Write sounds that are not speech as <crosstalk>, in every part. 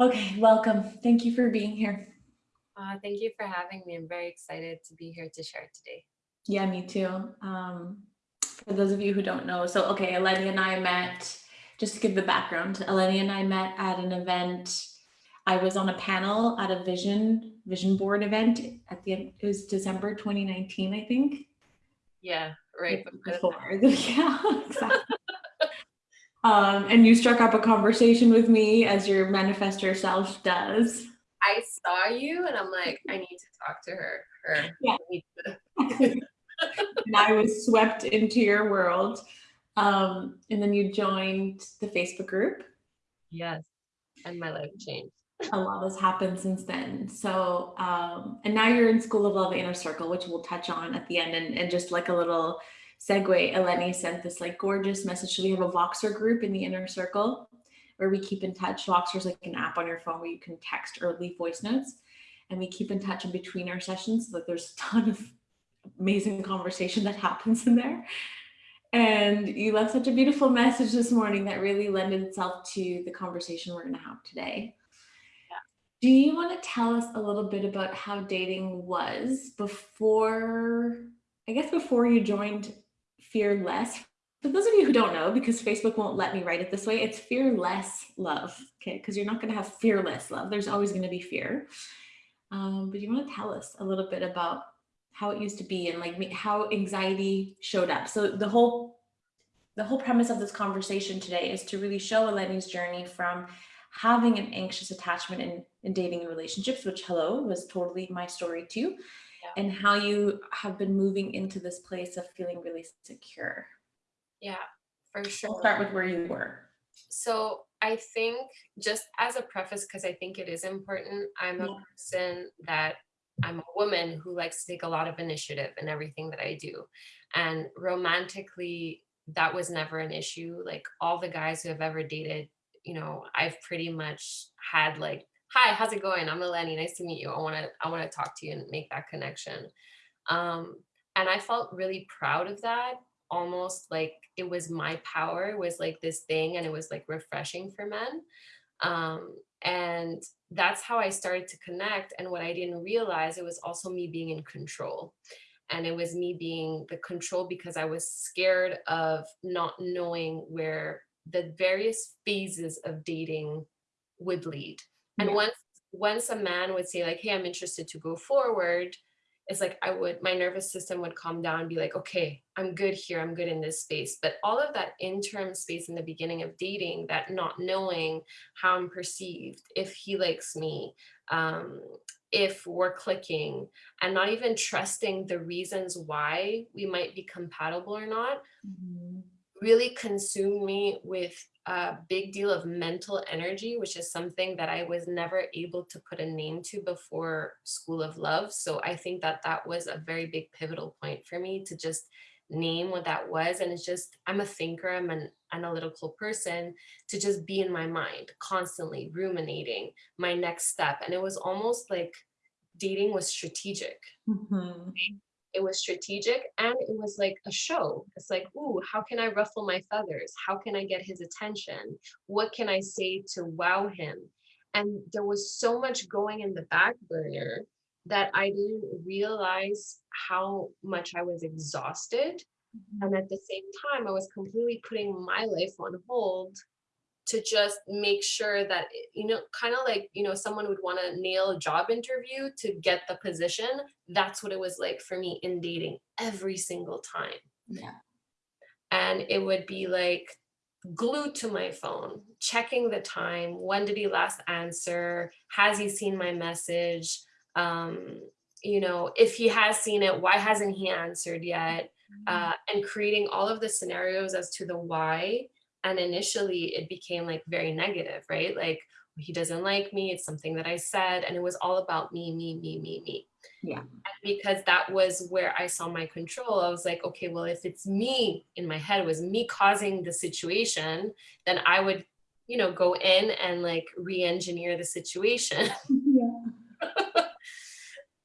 Okay, welcome. Thank you for being here. Uh, thank you for having me. I'm very excited to be here to share today. Yeah, me too. Um, for those of you who don't know, so okay, Eleni and I met, just to give the background, Eleni and I met at an event. I was on a panel at a vision vision board event at the end, it was December 2019, I think. Yeah, right. Before. <laughs> yeah, exactly. Um, and you struck up a conversation with me as your manifestor self does. I saw you and I'm like, I need to talk to her. her. Yeah. <laughs> and I was swept into your world. Um, and then you joined the Facebook group. Yes. And my life changed. a lot has happened since then. So, um, and now you're in School of Love Inner Circle, which we'll touch on at the end. And, and just like a little segue, Eleni sent this like gorgeous message. So we have a Voxer group in the Inner Circle where we keep in touch. Voxer is like an app on your phone where you can text or leave voice notes. And we keep in touch in between our sessions. So that there's a ton of amazing conversation that happens in there. And you left such a beautiful message this morning that really lended itself to the conversation we're going to have today. Do you want to tell us a little bit about how dating was before, I guess before you joined Fearless? For those of you who don't know, because Facebook won't let me write it this way, it's fearless love, okay? Because you're not going to have fearless love. There's always going to be fear. Um, but you want to tell us a little bit about how it used to be and like how anxiety showed up. So the whole the whole premise of this conversation today is to really show Eleni's journey from having an anxious attachment in, in dating and relationships, which hello was totally my story too. Yeah. And how you have been moving into this place of feeling really secure. Yeah, for sure. We'll start with where you were. So I think just as a preface, because I think it is important, I'm a person that I'm a woman who likes to take a lot of initiative in everything that I do. And romantically, that was never an issue. Like all the guys who have ever dated you know, I've pretty much had like, hi, how's it going? I'm Eleni, nice to meet you. I wanna, I wanna talk to you and make that connection. Um, and I felt really proud of that, almost like it was my power, was like this thing and it was like refreshing for men. Um, and that's how I started to connect. And what I didn't realize, it was also me being in control. And it was me being the control because I was scared of not knowing where the various phases of dating would lead. And yeah. once once a man would say like, hey, I'm interested to go forward, it's like I would, my nervous system would calm down and be like, okay, I'm good here, I'm good in this space. But all of that interim space in the beginning of dating, that not knowing how I'm perceived, if he likes me, um, if we're clicking, and not even trusting the reasons why we might be compatible or not, mm -hmm really consumed me with a big deal of mental energy, which is something that I was never able to put a name to before School of Love. So I think that that was a very big pivotal point for me to just name what that was. And it's just, I'm a thinker, I'm an analytical person to just be in my mind, constantly ruminating my next step. And it was almost like dating was strategic. Mm -hmm it was strategic and it was like a show. It's like, ooh, how can I ruffle my feathers? How can I get his attention? What can I say to wow him? And there was so much going in the back burner that I didn't realize how much I was exhausted. Mm-hmm. And at the same time, I was completely putting my life on hold to just make sure that, you know, kind of like, you know, someone would want to nail a job interview to get the position. That's what it was like for me in dating every single time. Yeah. And it would be like glued to my phone, checking the time. When did he last answer? Has he seen my message? Um, you know, if he has seen it, why hasn't he answered yet? Mm-hmm. Uh, and creating all of the scenarios as to the why and initially it became like very negative, right? Like he doesn't like me, it's something that I said, and it was all about me, me, me, me, me. Yeah. And because that was where I saw my control. I was like, okay, well, if it's me in my head, it was me causing the situation, then I would, you know, go in and like re-engineer the situation. <laughs> Yeah. <laughs>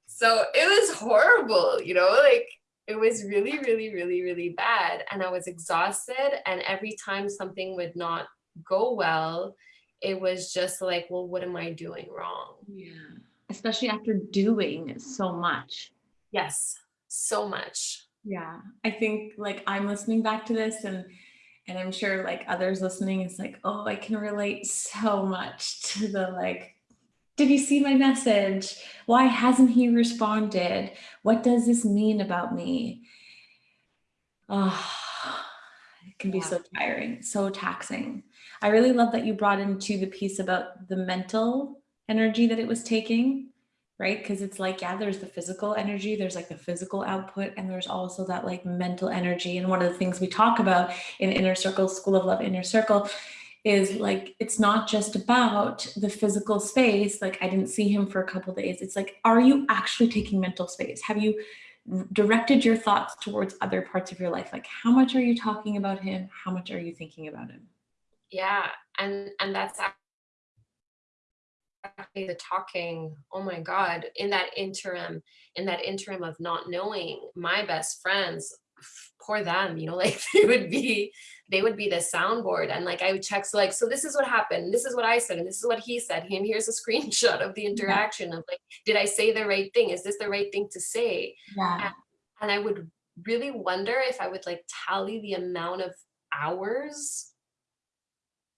so it was horrible, you know, like it was really, really, really, really bad. And I was exhausted. And every time something would not go well, it was just like, well, what am I doing wrong? Yeah. Especially after doing so much. Yes, so much. Yeah. I think like I'm listening back to this and and I'm sure like others listening is like, oh, I can relate <laughs> so much to the like, did he see my message? Why hasn't he responded? What does this mean about me? Oh, it can be Yeah. so tiring, so taxing. I really love that you brought into the piece about the mental energy that it was taking, right? Because it's like, yeah, there's the physical energy, there's like the physical output, and there's also that like mental energy. And one of the things we talk about in Inner Circle, School of Love, Inner Circle, is like it's not just about the physical space like i didn't see him for a couple days it's like are you actually taking mental space have you directed your thoughts towards other parts of your life like how much are you talking about him how much are you thinking about him Yeah, and and that's actually the talking. Oh my God! In that interim, in that interim of not knowing, my best friends, poor them, you know, <laughs> like they would be, they would be the soundboard, and like I would check, so like, so this is what happened, this is what I said, and this is what he said, and here's a <laughs> screenshot of the interaction of like, did I say the right thing? Is this the right thing to say? yeah and I would really wonder if I would like tally the amount of hours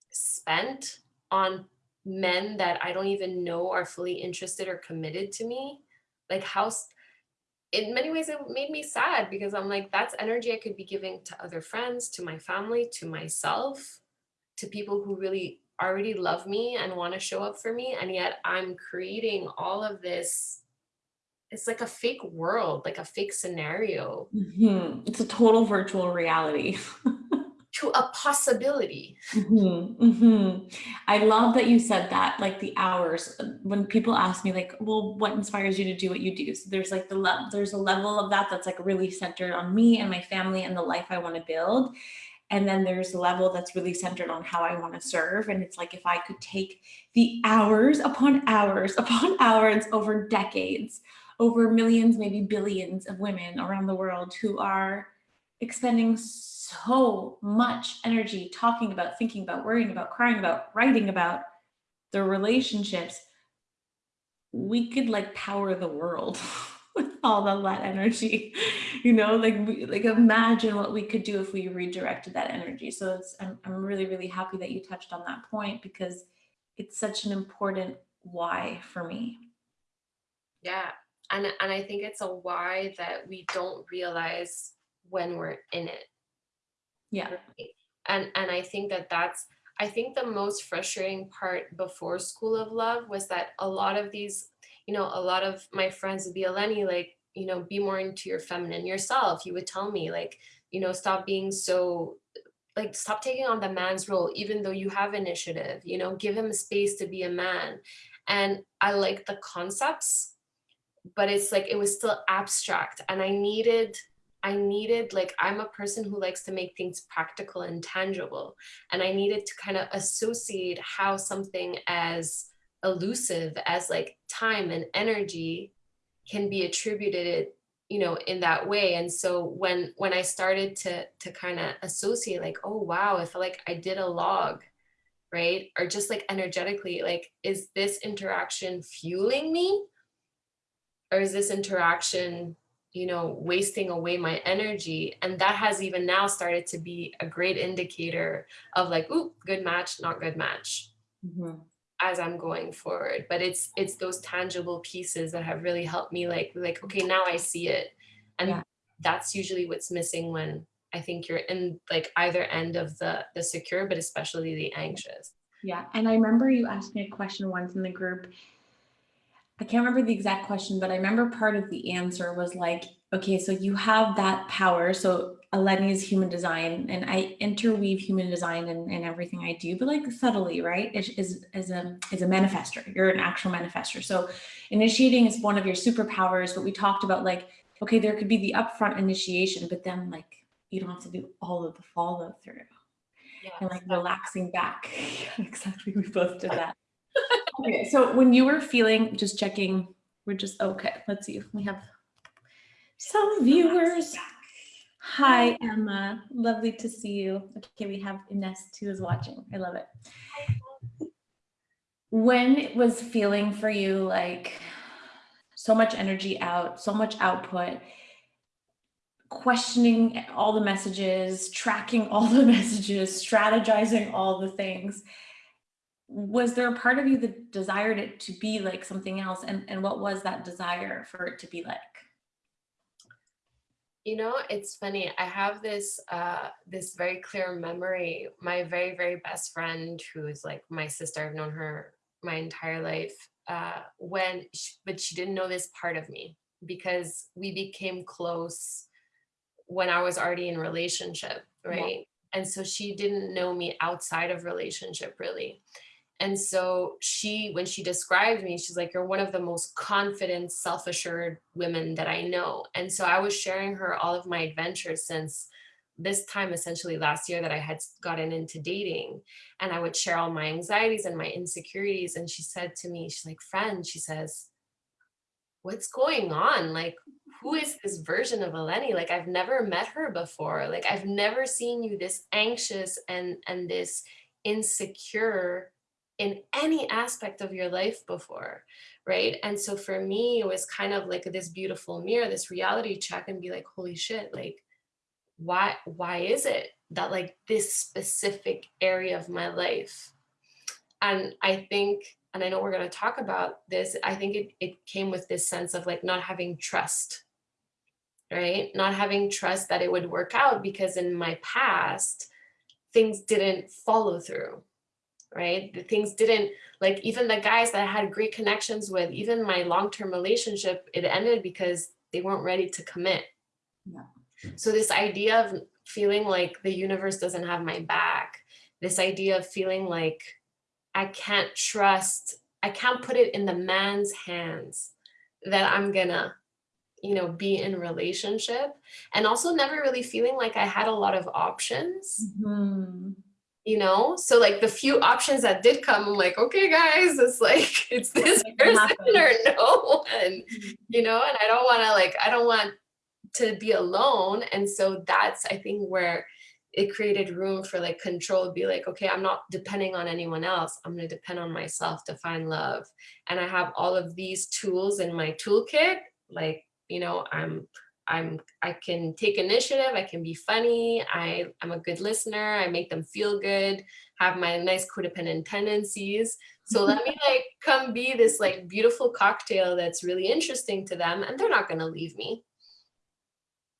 spent on men that I don't even know are fully interested or committed to me. Like how in many ways it made me sad because I'm like that's energy I could be giving to other friends, to my family, to myself, to people who really already love me and want to show up for me. And yet I'm creating all of this it's like a fake world, like a fake scenario. Mhm. it's a total virtual reality <laughs> to a possibility. Mhm, mhm. I love that you said that, like the hours. When people ask me, like, "Well, what inspires you to do what you do?" So there's like the le- there's a level of that that's like really centered on me and my family and the life I want to build, and then there's a level that's really centered on how I want to serve. And it's like if I could take the hours upon hours <laughs> upon hours over decades, over millions, maybe billions of women around the world who are expending so much energy talking about, thinking about, worrying about, crying about, writing about the relationships, we could like power the world <laughs> with all of that energy. You know, like like imagine what we could do if we redirected that energy. So it's I'm I'm really really happy that you touched on that point because it's such an important why for me. Yeah. And and I think it's a why that we don't realize when we're in it. Yeah. And and I think that that's I think the most frustrating part before School of Love was that a lot of these, you know, a lot of my friends would be Eleni, like, you know, be more into your feminine yourself. You would tell me, like, you know, stop being so like stop taking on the man's role even though you have initiative you know give him space to be a man and i like the concepts but it's like it was still abstract and i needed i needed like i'm a person who likes to make things practical and tangible and i needed to kind of associate how something as elusive as like time and energy can be attributed you know in that way. And so when when i started to to kind of associate like oh wow i feel like i did a log right? Or just like energetically like is this interaction fueling me? Or is this interaction you know wasting away my energy and that has even now started to be a great indicator of like ooh good match not good match Mhm. as i'm going forward but it's it's those tangible pieces that have really helped me like like okay now i see it and Yeah. that's usually what's missing when i think you're in like either end of the the secure but especially the anxious Yeah, and I remember you asked me a question once in the group. I can't remember the exact question, but I remember part of the answer was like, okay, so you have that power. So Eleni is human design, and I interweave human design in, in everything I do, but like subtly, right? Is is is a is a manifester. You're an actual manifester. So initiating is one of your superpowers, but we talked about like, okay, there could be the upfront initiation, but then like you don't have to do all of the follow through and like relaxing back. <laughs> exactly. We both did that. Okay. So when you were feeling, just checking, we're just, okay, let's see if we have some viewers. Hi, Emma. Lovely to see you. Okay, we have Ines too is watching. I love it. when it was feeling for you like so much energy out, so much output, questioning all the messages, tracking all the <laughs> messages, strategizing all the things, was there a part of you that desired it to be like something else? And, and what was that desire for it to be like? You know, it's funny. I have this uh, this very clear memory. My very very best friend, who is like my sister, I've known her my entire life. Uh, when, she, but she didn't know this part of me because we became close when I was already in relationship, right? Yeah. And so she didn't know me outside of relationship really. And so she, when she described me, she's like, you're one of the most confident, self-assured women that I know. And so I was sharing her all of my adventures since this time essentially last year that I had gotten into dating and I would share all my anxieties and my insecurities. And she said to me, she's like, friend, she says, what's going on? Like, who is this version of Eleni? Like, I've never met her before. Like, I've never seen you this anxious and, and this insecure in any aspect of your life before, right? And so for me, it was kind of like this beautiful mirror, this reality check and be like, holy shit, like, why, why is it that like this specific area of my life? And I think, and I know we're gonna talk about this, I think it, it came with this sense of like not having trust, right? Not having trust that it would work out because in my past, things didn't follow through right? The things didn't, like even the guys that I had great connections with, even my long-term relationship, it ended because they weren't ready to commit. Yeah. So this idea of feeling like the universe doesn't have my back, this idea of feeling like I can't trust, I can't put it in the man's hands that I'm gonna, you know, be in relationship and also never really feeling like I had a lot of options. Mm -hmm you know? So like the few options that did come i'm like okay guys it's like <laughs> it's this person or <laughs> no mm-hmm. you know? And i don't want to like i don't want to be alone. And so that's i think where it created room for like control be like okay i'm not depending on anyone else. I'm going to depend on myself to find love. And i have all of these tools in my toolkit like you know i'm I'm I can take initiative, I can be funny, I, I'm a good listener, I make them feel good, have my nice codependent tendencies. So let me <laughs> like come be this like beautiful cocktail that's really interesting to them and they're not gonna leave me,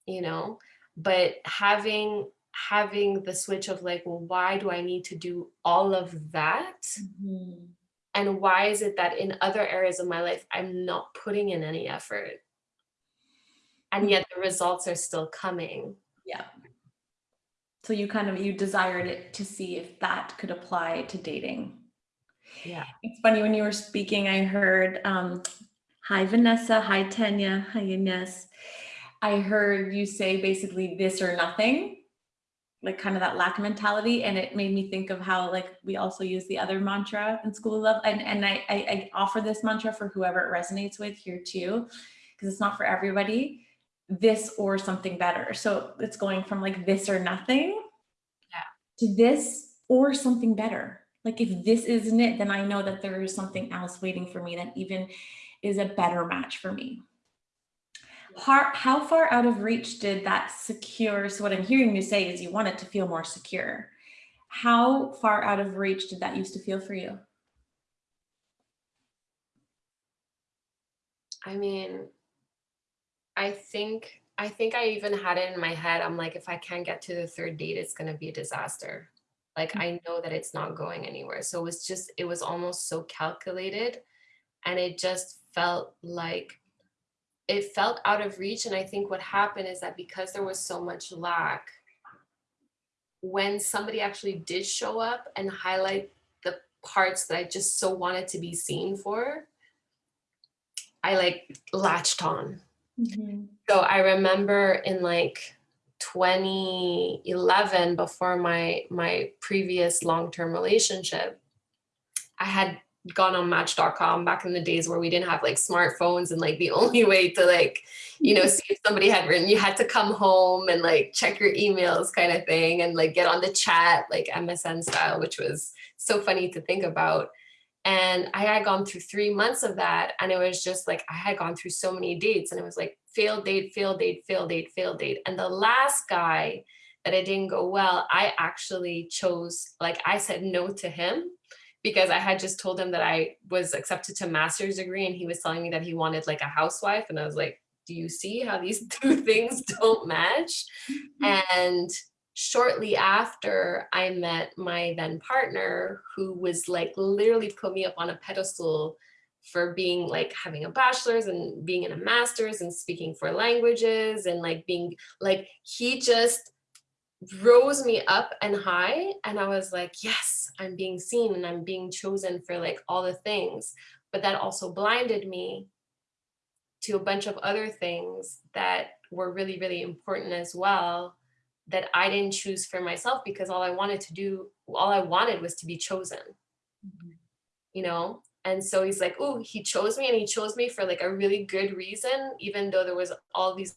you know, but having having the switch of like, well, why do I need to do all of that? Mm -hmm. And why is it that in other areas of my life, I'm not putting in any effort? And yet the results are still coming. Yeah. So you kind of, you desired it to see if that could apply to dating. Yeah. It's funny when you were speaking, I heard, um, hi Vanessa, hi Tanya, hi Ines. I heard you say basically this or nothing, like kind of that lack mentality. And it made me think of how like we also use the other mantra in school of love. And, and I, I, I offer this mantra for whoever it resonates with here too, because it's not for everybody this or something better. So it's going from like this or nothing yeah. to this or something better. Like if this isn't it, then I know that there is something else waiting for me that even is a better match for me. How, how far out of reach did that secure, so what I'm hearing you say is you want it to feel more secure. How far out of reach did that used to feel for you? I mean, I think I think I even had it in my head. I'm like, if I can't get to the third date, it's going to be a disaster. Like, mm. I know that it's not going anywhere. So it was just, it was almost so calculated. And it just felt like it felt out of reach. And I think what happened is that because there was so much lack, when somebody actually did show up and highlight the parts that I just so wanted to be seen for, I like latched on Mm -hmm. So I remember in like 2011, before my my previous long-term relationship, I had gone on match.com back in the days where we didn't have like smartphones and like the <laughs> only way to like, you know, see if somebody had written, you had to come home and like check your emails kind of thing and like get on the chat like MSN style, which was so funny to think about. And I had gone through three months of that. And it was just like, I had gone through so many dates and it was like failed date, failed date, failed date, failed date. And the last guy that it didn't go well, I actually chose, like I said no to him because I had just told him that I was accepted to master's degree and he was telling me that he wanted like a housewife. And I was like, do you see how these <laughs> two things don't match? Mm-hmm. And shortly after I met my then partner who was like literally put me up on a pedestal for being like having a bachelor's and being in a master's and speaking four languages and like being like he just rose me up and high and I was like yes I'm being seen and I'm being chosen for like all the things. But that also blinded me to a bunch of other things that were really really important as well that I didn't choose for myself because all I wanted to do, all I wanted was to be chosen, mm -hmm. you know? And so he's like, oh, he chose me and he chose me for like a really good reason, even though there was all these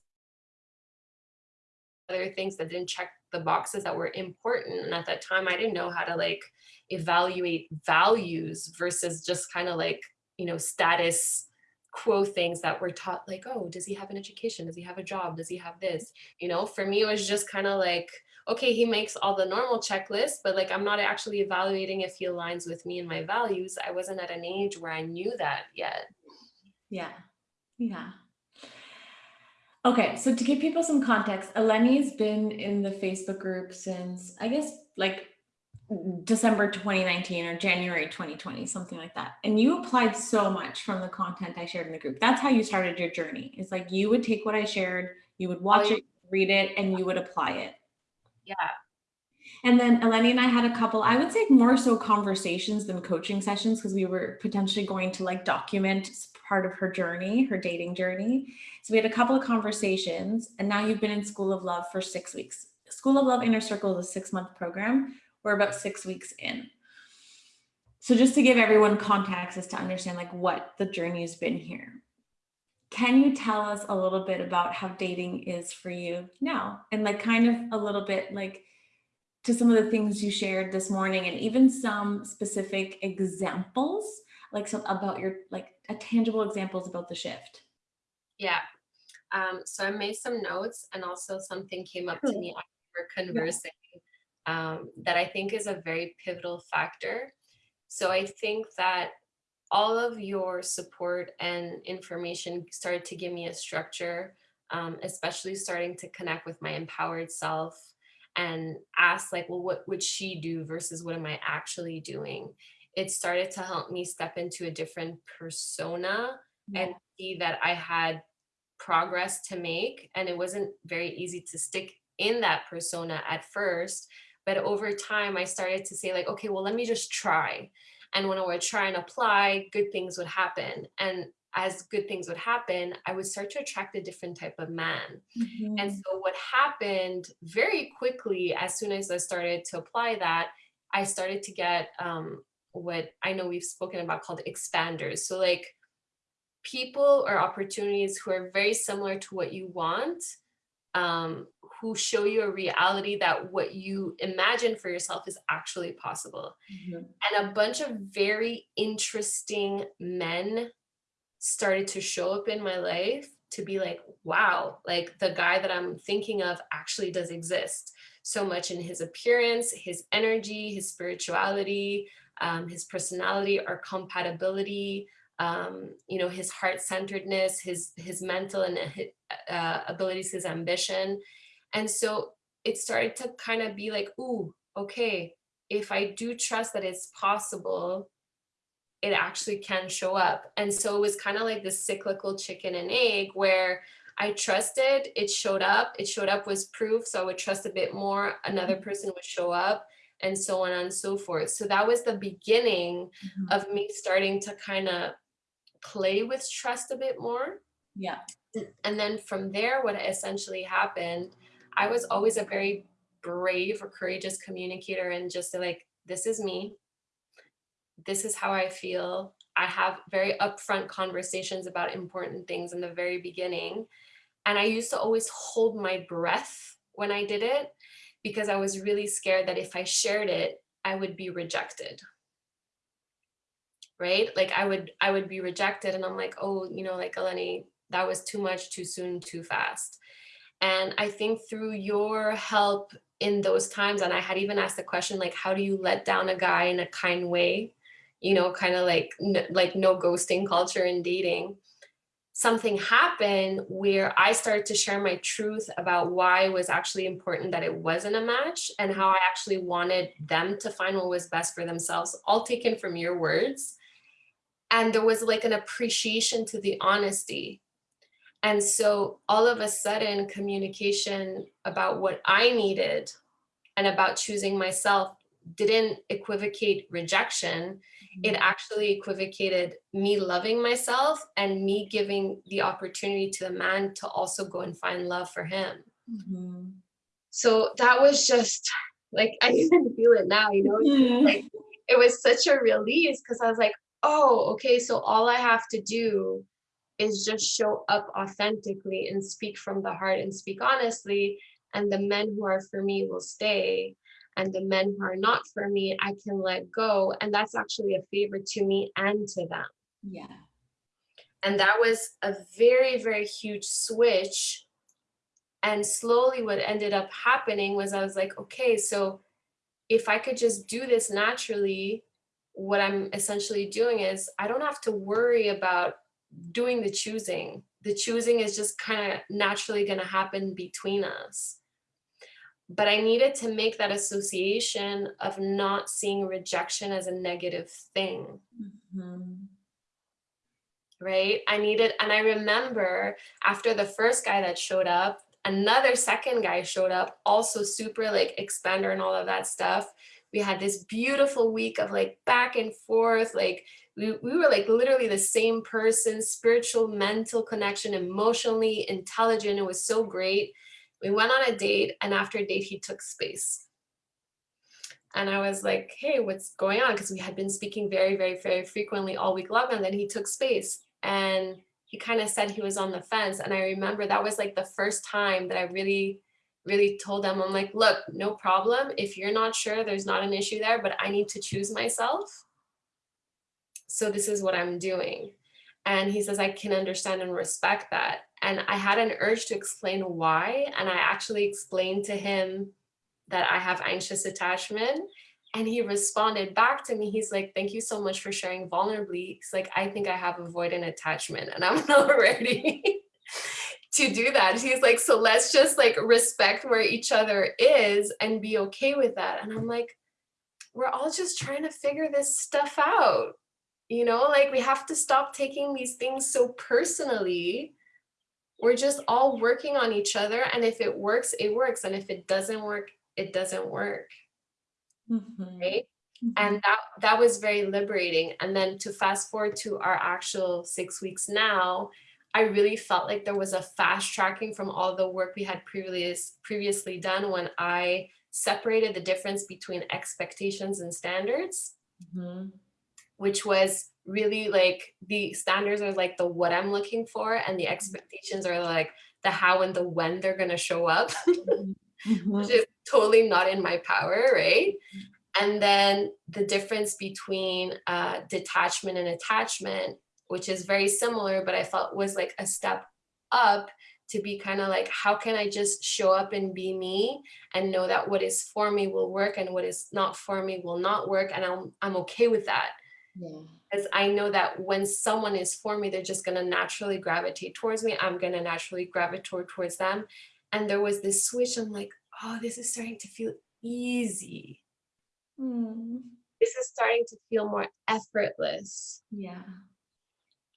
other things that didn't check the boxes that were important. And at that time, I didn't know how to like evaluate values versus just kind of like, you know, status quo things that were taught like, oh, does he have an education? Does he have a job? Does he have this? You know, for me, it was just kind of like, okay, he makes all the normal checklists, but like, I'm not actually evaluating if he aligns with me and my values. I wasn't at an age where I knew that yet. Yeah. Yeah. Okay, so to give people some context, Eleni's been in the Facebook group since, I guess, like December 2019 or January 2020, something like that. And you applied so much from the content I shared in the group. That's how you started your journey. It's like you would take what I shared, you would watch oh, it, read it, and you would apply it. Yeah. And then Eleni and I had a couple, I would say more so conversations than coaching sessions because we were potentially going to like document part of her journey, her dating journey. So we had a couple of conversations and now you've been in School of Love for six weeks. School of Love Inner Circle is a six month program we're about six weeks in. So just to give everyone context as to understand like what the journey has been here. Can you tell us a little bit about how dating is for you now? And like kind of a little bit like to some of the things you shared this morning and even some specific examples, like some about your like a tangible examples about the shift. Yeah. Um, so I made some notes and also something came up to me after we conversing um, that I think is a very pivotal factor. So I think that all of your support and information started to give me a structure, um, especially starting to connect with my empowered self and ask like, well, what would she do versus what am I actually doing? It started to help me step into a different persona yeah. and see that I had progress to make. And it wasn't very easy to stick in that persona at first but over time, I started to say like, okay, well, let me just try. And when I would try and apply, good things would happen. And as good things would happen, I would start to attract a different type of man. Mm -hmm. And so what happened very quickly, as soon as I started to apply that, I started to get um, what I know we've spoken about called expanders. So like people or opportunities who are very similar to what you want, um, who show you a reality that what you imagine for yourself is actually possible. Mm -hmm. And a bunch of very interesting men started to show up in my life to be like, wow, like the guy that I'm thinking of actually does exist so much in his appearance, his energy, his spirituality, um, his personality, our compatibility, um, you know, his heart-centeredness, his, his mental and uh, abilities, his ambition. And so it started to kind of be like, ooh, okay, if I do trust that it's possible, it actually can show up. And so it was kind of like this cyclical chicken and egg where I trusted, it showed up, it showed up was proof. So I would trust a bit more, another mm-hmm. person would show up and so on and so forth. So that was the beginning mm -hmm. of me starting to kind of play with trust a bit more. Yeah. And then from there, what essentially happened, I was always a very brave or courageous communicator and just like, this is me. This is how I feel. I have very upfront conversations about important things in the very beginning. And I used to always hold my breath when I did it because I was really scared that if I shared it, I would be rejected. right? Like I would I would be rejected and I'm like, oh, you know, like Eleni, that was too much, too soon, too fast. And I think through your help in those times, and I had even asked the question, like, how do you let down a guy in a kind way? You know, kind of like, like no ghosting culture in dating. Something happened where I started to share my truth about why it was actually important that it wasn't a match and how I actually wanted them to find what was best for themselves, all taken from your words. And there was like an appreciation to the honesty and so all of a sudden communication about what I needed and about choosing myself didn't equivocate rejection. It Mhm. actually equivocated me loving myself and me giving the opportunity to the man to also go and find love for him. Mhm. So that was just like, I <laughs> even feel it now, you know, like Mhm. it was such a release because I was like, oh, okay, so all I have to do is just show up authentically and speak from the heart and speak honestly. And the men who are for me will stay. And the men who are not for me, I can let go. And that's actually a favor to me and to them. Yeah. And that was a very, very huge switch. And slowly, what ended up happening was I was like, okay, so if I could just do this naturally, what I'm essentially doing is I don't have to worry about doing the choosing. The choosing is just kind of naturally going to happen between us. But I needed to make that association of not seeing rejection as a negative thing, Mhm. right? I needed, and I remember after the first guy that showed up, another second guy showed up, also super like expander and all of that stuff. We had this beautiful week of like back and forth, like we, we were like literally the same person, spiritual, mental connection, emotionally intelligent. It was so great. We went on a date and after a date, he took space. And I was like, hey, what's going on? Because we had been speaking very, very, very frequently all week long. And then he took space and he kind of said he was on the fence. And I remember that was like the first time that I really, really told him, I'm like, look, no problem. If you're not sure, there's not an issue there, but I need to choose myself. So this is what I'm doing. And he says, I can understand and respect that. And I had an urge to explain why. And I actually explained to him that I have anxious attachment. And he responded back to me. He's like, thank you so much for sharing vulnerably. He's like, I think I have avoidant attachment and I'm <laughs> not ready <laughs> to do that. He's like, so let's just like respect where each other is and be okay with that. And I'm like, we're all just trying to figure this stuff out. You know, like we have to stop taking these things so personally. We're just all working on each other. And if it works, it works. And if it doesn't work, it doesn't work. Mhm. Right. Mhm. And that that was very liberating. And then to fast forward to our actual six weeks now, I really felt like there was a fast tracking from all the work we had previous previously done when I separated the difference between expectations and standards Mhm. Which was really like the standards are like the what I'm looking for and the expectations are like the how and the when they're going to show up, <laughs> which Mhm. is totally not in my power, right? And then the difference between uh, detachment and attachment, which is very similar, but I felt was like a step up to be kind of like, how can I just show up and be me and know that what is for me will work and what is not for me will not work. And I'm, I'm okay with that Yeah. because I know that when someone is for me, they're just going to naturally gravitate towards me. I'm going to naturally gravitate towards them. And there was this switch. I'm like, oh, this is starting to feel easy. Mm. This is starting to feel more effortless. Yeah.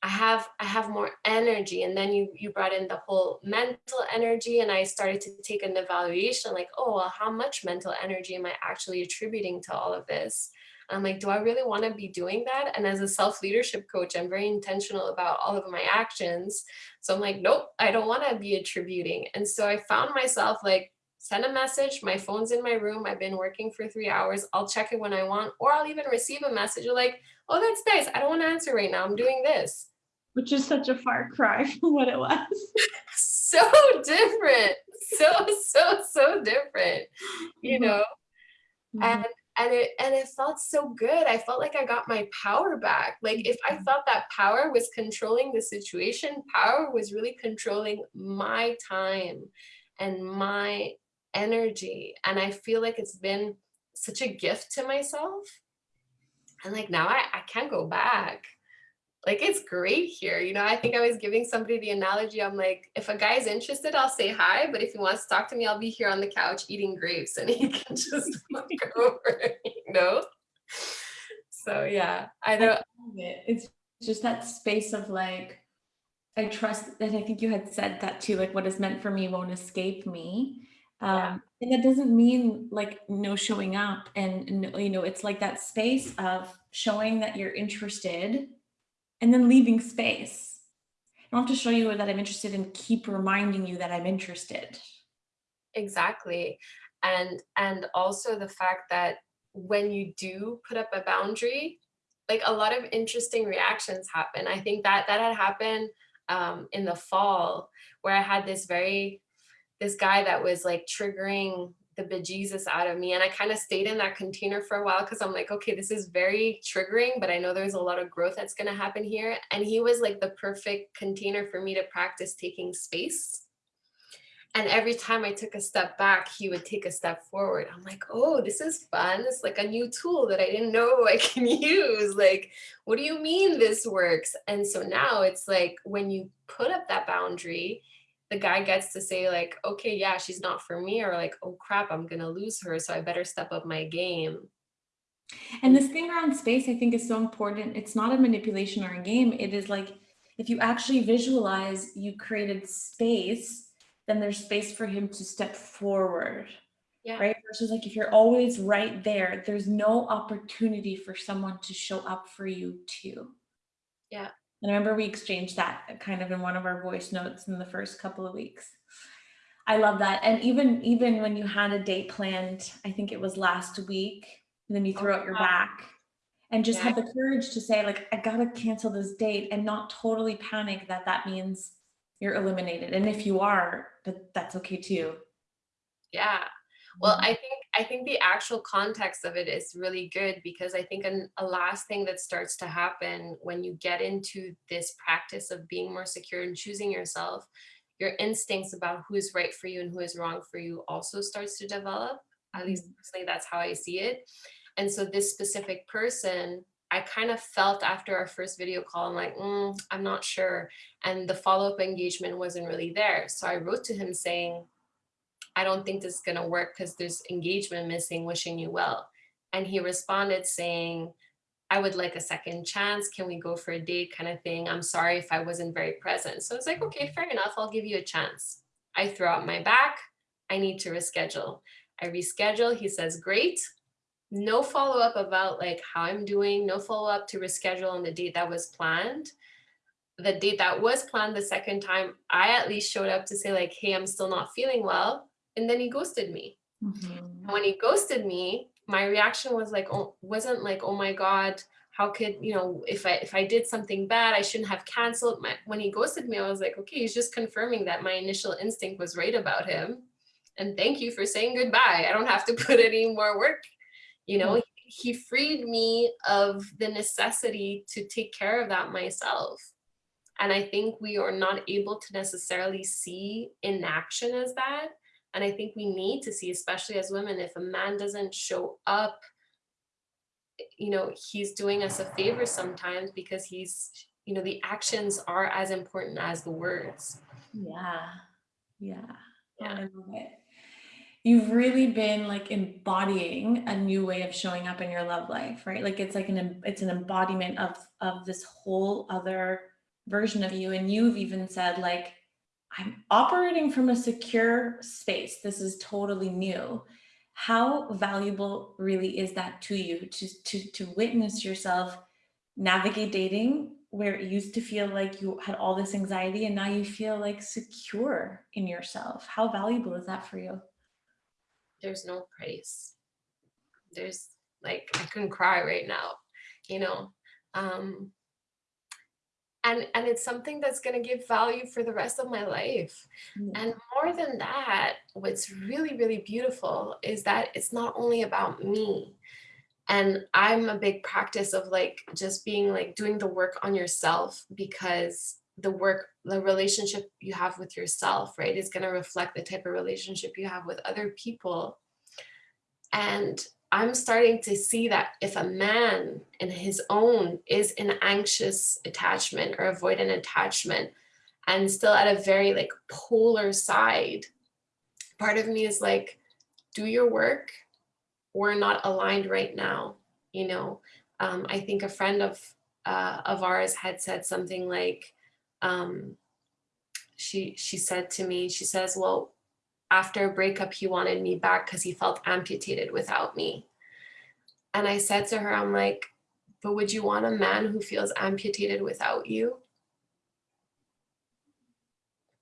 I have I have more energy. And then you you brought in the whole mental energy, and I started to take an evaluation, like, oh, well, how much mental energy am I actually attributing to all of this? I'm like, do I really want to be doing that? And as a self leadership coach, I'm very intentional about all of my actions. So I'm like, nope, I don't want to be attributing. And so I found myself like, send a message. My phone's in my room. I've been working for three hours. I'll check it when I want, or I'll even receive a message like, oh, that's nice. I don't want to answer right now. I'm doing this. Which is such a far cry from what it was. <laughs> So different. So, so, so different, you Mhm. know? Mhm. And and it and it felt so good. I felt like I got my power back. Like if I mm-hmm. felt that power was controlling the situation, power was really controlling my time and my energy. And I feel like it's been such a gift to myself. And like now I, I can't go back like it's great here. You know, I think I was giving somebody the analogy. I'm like, if a guy's interested, I'll say hi. But if he wants to talk to me, I'll be here on the couch eating grapes and he <laughs> can just <laughs> look <laughs> over, you know? So yeah, I don't I it. It's just that space of like, I trust and I think you had said that too, like what is meant for me won't escape me. yeah, Um, and that doesn't mean like no showing up and no, you know, it's like that space of showing that you're interested and then leaving space. I don't have to show you that I'm interested and keep reminding you that I'm interested. exactly. And and also the fact that when you do put up a boundary, like a lot of interesting reactions happen. I think that that had happened um, in the fall where I had this very this guy that was like triggering the bejesus out of me. And I kind of stayed in that container for a while because I'm like, okay, this is very triggering, but I know there's a lot of growth that's going to happen here. And he was like the perfect container for me to practice taking space. And every time I took a step back, he would take a step forward. I'm like, oh, this is fun. It's like a new tool that I didn't know <laughs> I can use. Like, what do you mean this works? And so now it's like when you put up that boundary, the guy gets to say like, okay, yeah, she's not for me, or like, oh crap, I'm gonna lose her, so I better step up my game. And this thing around space, I think is so important. It's not a manipulation or a game. It is like, if you actually visualize you created space, then there's space for him to step forward, Yeah, right? Versus like if you're always right there, there's no opportunity for someone to show up for you too. yeah, And I remember we exchanged that kind of in one of our voice notes in the first couple of weeks. I love that. And even even when you had a date planned, I think it was last week, and then you oh, threw out your wow, back and just yeah, had the courage to say like I gotta cancel this date and not totally panic that that means you're eliminated. And if you are, that that's okay too. yeah. Well, Mhm. I think I think the actual context of it is really good because I think an, a last thing that starts to happen when you get into this practice of being more secure and choosing yourself, your instincts about who is right for you and who is wrong for you also starts to develop. At least Mhm. personally, that's how I see it. And so this specific person, I kind of felt after our first video call, I'm like, "Mm, I'm not sure. And the follow-up engagement wasn't really there. So I wrote to him saying, I don't think this is going to work because there's engagement missing, wishing you well. And he responded saying, I would like a second chance. Can we go for a date kind of thing? I'm sorry if I wasn't very present. So it's like, okay, fair enough. I'll give you a chance. I throw out my back. I need to reschedule. I reschedule. He says, great. No follow up about like how I'm doing, no follow up to reschedule on the date that was planned the date that was planned the second time, I at least showed up to say like, "Hey, I'm still not feeling well," and then he ghosted me. And Mhm. when he ghosted me, my reaction was like, oh, wasn't like, "Oh my god, how could you know if I if I did something bad, I shouldn't have canceled." My, when he ghosted me, I was like, "Okay, he's just confirming that my initial instinct was right about him." And thank you for saying goodbye. I don't have to <laughs> put any more work. You know, he freed me of the necessity to take care of that myself. And I think we are not able to necessarily see inaction as that. And I think we need to see, especially as women, if a man doesn't show up, you know, he's doing us a favor sometimes because he's, you know, the actions are as important as the words. Yeah. Yeah. Yeah. I love it. You've really been like embodying a new way of showing up in your love life, right? Like it's like an it's an embodiment of of this whole other version of you. And you've even said like, I'm operating from a secure space. This is totally new. How valuable really is that to you to to to witness yourself navigate dating where it used to feel like you had all this anxiety and now you feel like secure in yourself? How valuable is that for you? There's no price. There's like, I couldn't cry right now, you know. Um, and and it's something that's going to give value for the rest of my life Yeah. And more than that, what's really, really beautiful is that it's not only about me. and i'm a big practice of like just being like doing the work on yourself because the work the relationship you have with yourself right is going to reflect the type of relationship you have with other people and i'm starting to see that if a man in his own is an anxious attachment or avoidant attachment and still at a very like polar side part of me is like do your work. We're not aligned right now you know? Um, i think a friend of uh, of ours had said something like um, she she said to me she says well after a breakup he wanted me back because he felt amputated without me. And i said to her i'm like but would you want a man who feels amputated without you?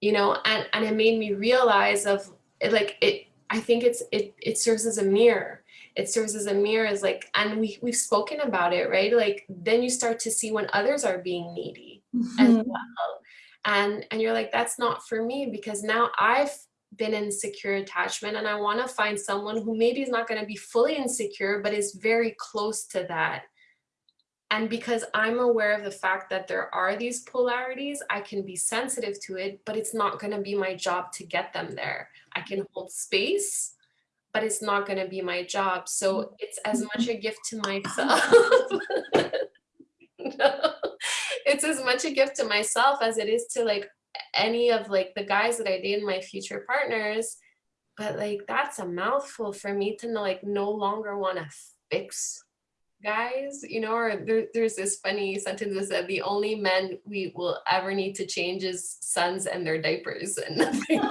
You know and and it made me realize of it like it i think it's it it serves as a mirror. It serves as a mirror as like and we we've spoken about it right? Like then you start to see when others are being needy mm-hmm. as well. And and you're like that's not for me because now i've been in secure attachment and i want to find someone who maybe is not going to be fully insecure but is very close to that and because I'm aware of the fact that there are these polarities, I can be sensitive to it, but it's not going to be my job to get them there. I can hold space, but it's not going to be my job. So it's as much a gift to myself. <laughs> no. It's as much a gift to myself as it is to like any of like the guys that I date and my future partners. But like that's a mouthful for me to like no longer want to fix guys, you know, or there, there's this funny sentence that said the only men we will ever need to change is sons and their diapers and nothing. <laughs>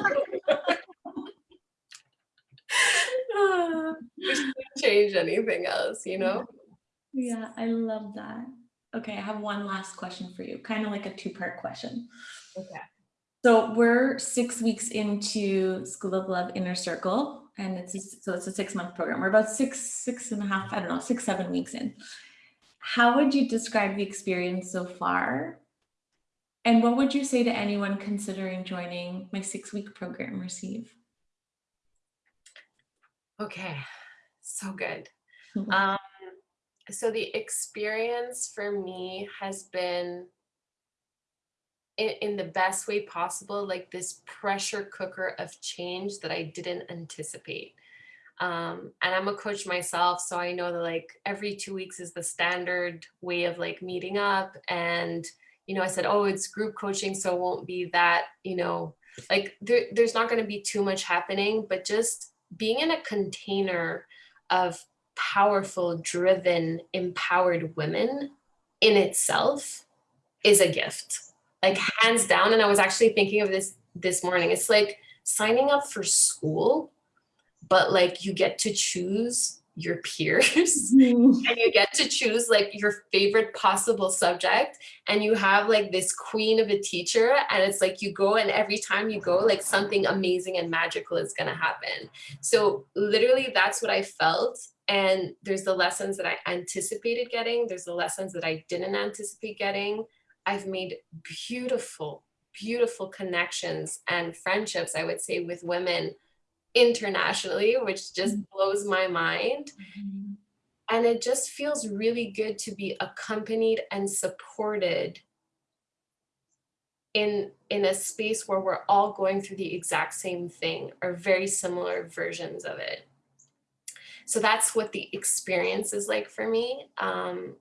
change anything else, you know? Yeah, I love that. Okay, I have one last question for you, kind of like a two-part question. Okay. So we're six weeks into School of Love Inner Circle and it's a, so it's a six month program. We're about six, six and a half, I don't know, six, seven weeks in. How would you describe the experience so far? And what would you say to anyone considering joining my six week program, Receive? Okay, so good. Mm-hmm. Um, so the experience for me has been in, in the best way possible, like this pressure cooker of change that I didn't anticipate. Um, and I'm a coach myself, so I know that like every two weeks is the standard way of like meeting up. And, you know, I said, oh, it's group coaching, so it won't be that, you know, like there, there's not going to be too much happening, but just being in a container of powerful, driven, empowered women in itself is a gift like hands down and i was actually thinking of this this morning it's like signing up for school but like you get to choose your peers <laughs> mm-hmm. and you get to choose like your favorite possible subject and you have like this queen of a teacher and it's like you go and every time you go like something amazing and magical is going to happen so literally that's what i felt and there's the lessons that i anticipated getting there's the lessons that i didn't anticipate getting I've made beautiful, beautiful connections and friendships, I would say, with women internationally, which just mm-hmm. blows my mind. Mm-hmm. And it just feels really good to be accompanied and supported in in a space where we're all going through the exact same thing or very similar versions of it so that's what the experience is like for me um,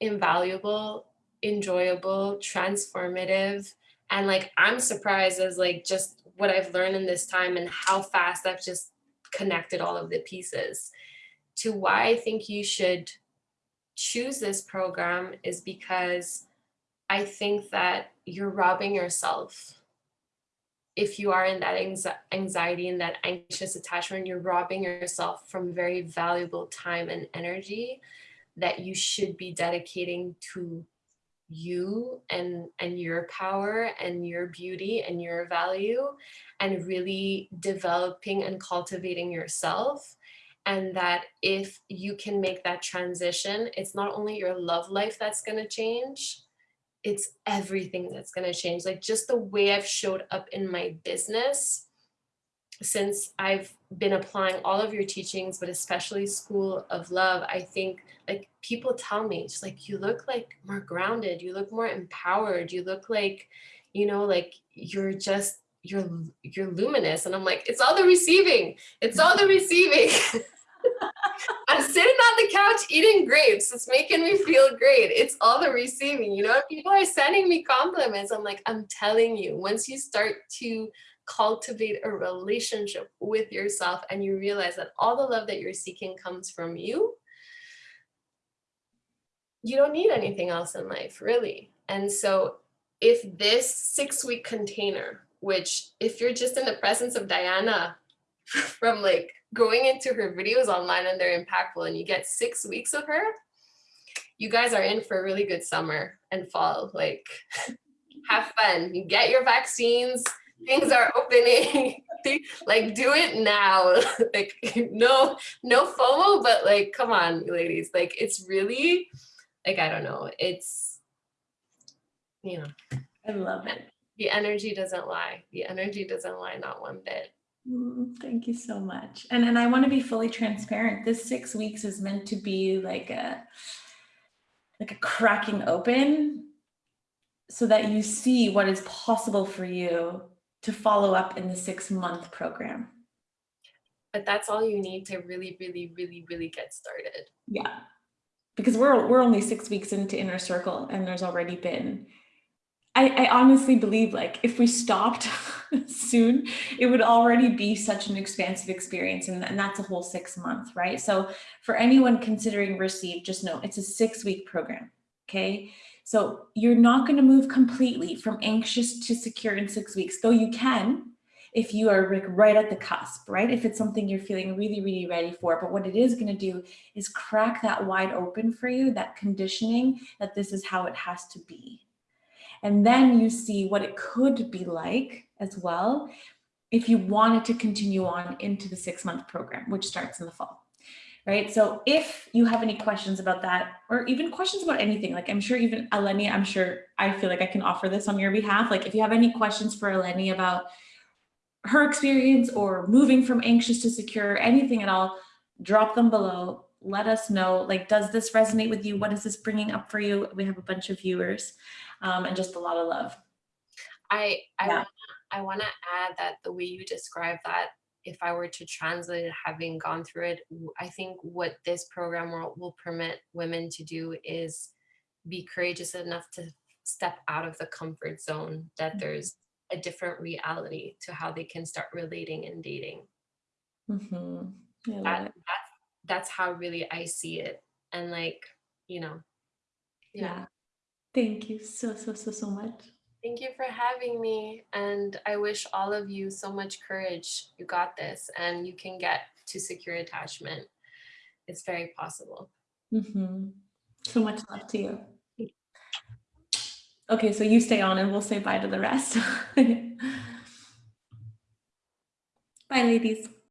invaluable enjoyable, transformative. And like, I'm surprised as like just what I've learned in this time and how fast I've just connected all of the pieces. To why I think you should choose this program is because I think that you're robbing yourself. If you are in that anxiety and that anxious attachment, you're robbing yourself from very valuable time and energy that you should be dedicating to you and and your power and your beauty and your value and really developing and cultivating yourself. And that if you can make that transition it's not only your love life that's going to change it's everything that's going to change. Like just the way i've showed up in my business since I've been applying all of your teachings, but especially School of Love, I think like people tell me, just like, you look like more grounded, you look more empowered, you look like, you know, like you're just, you're, you're luminous. And I'm like, it's all the receiving. It's all the <laughs> receiving. <laughs> I'm sitting on the couch eating grapes. It's making me feel great. It's all the receiving. You know, people are sending me compliments. I'm like, I'm telling you, once you start to cultivate a relationship with yourself and you realize that all the love that you're seeking comes from you, you don't need anything else in life, really. And so if this six week container, which if you're just in the presence of Diana <laughs> from like going into her videos online and they're impactful and you get six weeks of her, you guys are in for a really good summer and fall. Like <laughs> have fun, you get your vaccines, things are opening. <laughs> Like do it now. <laughs> Like no no fomo but like come on ladies. Like it's really like i don't know. It's you know. I love it. the energy doesn't lie. The energy doesn't lie not one bit. Mm, Thank you so much. And and I want to be fully transparent. This six weeks is meant to be like a like a cracking open so that you see what is possible for you to follow up in the six month program. but that's all you need to really really really really get started Yeah. Because we're we're only six weeks into inner circle and there's already been I, I honestly believe like if we stopped <laughs> soon, it would already be such an expansive experience and, and that's a whole six months, right? So for anyone considering receive, just know it's a six week program, okay? So you're not gonna move completely from anxious to secure in six weeks, though you can if you are right at the cusp, right? If it's something you're feeling really, really ready for, but what it is gonna do is crack that wide open for you, that conditioning that this is how it has to be. And then you see what it could be like as well if you wanted to continue on into the six month program, which starts in the fall. Right. So if you have any questions about that, or even questions about anything, like I'm sure even Eleni, I'm sure I feel like I can offer this on your behalf. Like if you have any questions for Eleni about her experience or moving from anxious to secure, anything at all, drop them below. Let us know, like, does this resonate with you? What is this bringing up for you? We have a bunch of viewers um, and just a lot of love. i i Yeah. i want to add that the way you describe that if i were to translate it having gone through it I think what this program will, will permit women to do is be courageous enough to step out of the comfort zone that Mhm. there's a different reality to how they can start relating and dating Mhm. I that, that's that's how really i see it and like you know Yeah. Thank you so, so, so, so much. Thank you for having me. And I wish all of you so much courage. You got this and you can get to secure attachment. It's very possible. Mm -hmm. So much love to you. Okay, so you stay on and we'll say bye to the rest. <laughs> bye, ladies.